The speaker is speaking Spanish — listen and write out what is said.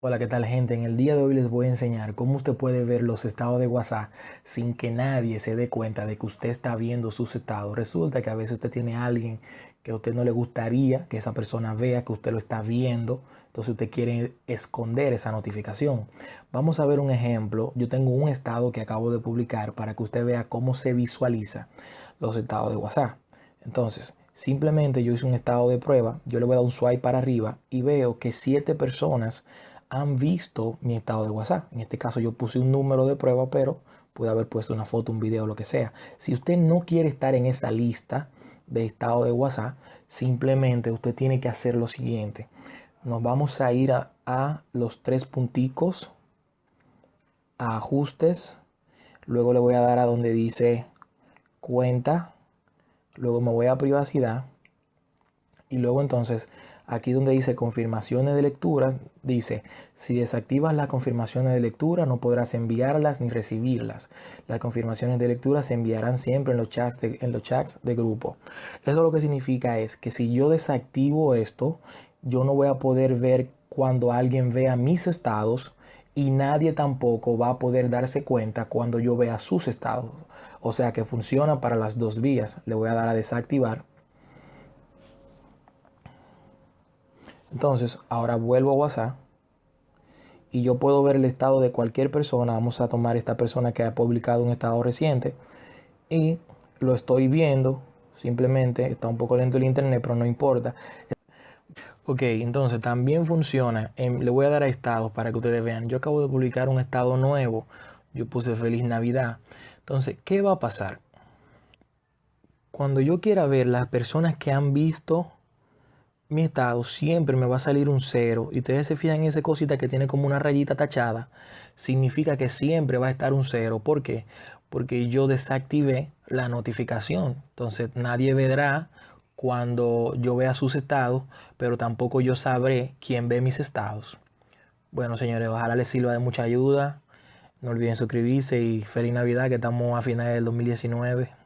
Hola, ¿qué tal gente? En el día de hoy les voy a enseñar cómo usted puede ver los estados de WhatsApp sin que nadie se dé cuenta de que usted está viendo sus estados. Resulta que a veces usted tiene alguien que a usted no le gustaría que esa persona vea que usted lo está viendo. Entonces usted quiere esconder esa notificación. Vamos a ver un ejemplo. Yo tengo un estado que acabo de publicar para que usted vea cómo se visualiza los estados de WhatsApp. Entonces, simplemente yo hice un estado de prueba. Yo le voy a dar un swipe para arriba y veo que siete personas han visto mi estado de WhatsApp. En este caso yo puse un número de prueba, pero pude haber puesto una foto, un video, lo que sea. Si usted no quiere estar en esa lista de estado de WhatsApp, simplemente usted tiene que hacer lo siguiente. Nos vamos a ir a, a los tres punticos, a ajustes, luego le voy a dar a donde dice cuenta, luego me voy a privacidad y luego entonces aquí donde dice confirmaciones de lectura, dice si desactivas las confirmaciones de lectura no podrás enviarlas ni recibirlas. Las confirmaciones de lectura se enviarán siempre en los chats de, en los chats de grupo. Eso lo que significa es que si yo desactivo esto, yo no voy a poder ver cuando alguien vea mis estados y nadie tampoco va a poder darse cuenta cuando yo vea sus estados. O sea que funciona para las dos vías. Le voy a dar a desactivar Entonces, ahora vuelvo a WhatsApp y yo puedo ver el estado de cualquier persona. Vamos a tomar esta persona que ha publicado un estado reciente y lo estoy viendo. Simplemente está un poco lento el internet, pero no importa. Ok, entonces también funciona. le voy a dar a estados para que ustedes vean. Yo acabo de publicar un estado nuevo. Yo puse feliz Navidad. Entonces, ¿qué va a pasar? Cuando yo quiera ver las personas que han visto mi estado siempre me va a salir un cero y ustedes se fijan en esa cosita que tiene como una rayita tachada, significa que siempre va a estar un cero. ¿Por qué? Porque yo desactivé la notificación. Entonces nadie verá cuando yo vea sus estados, pero tampoco yo sabré quién ve mis estados. Bueno, señores, ojalá les sirva de mucha ayuda. No olviden suscribirse y feliz Navidad que estamos a finales del 2019.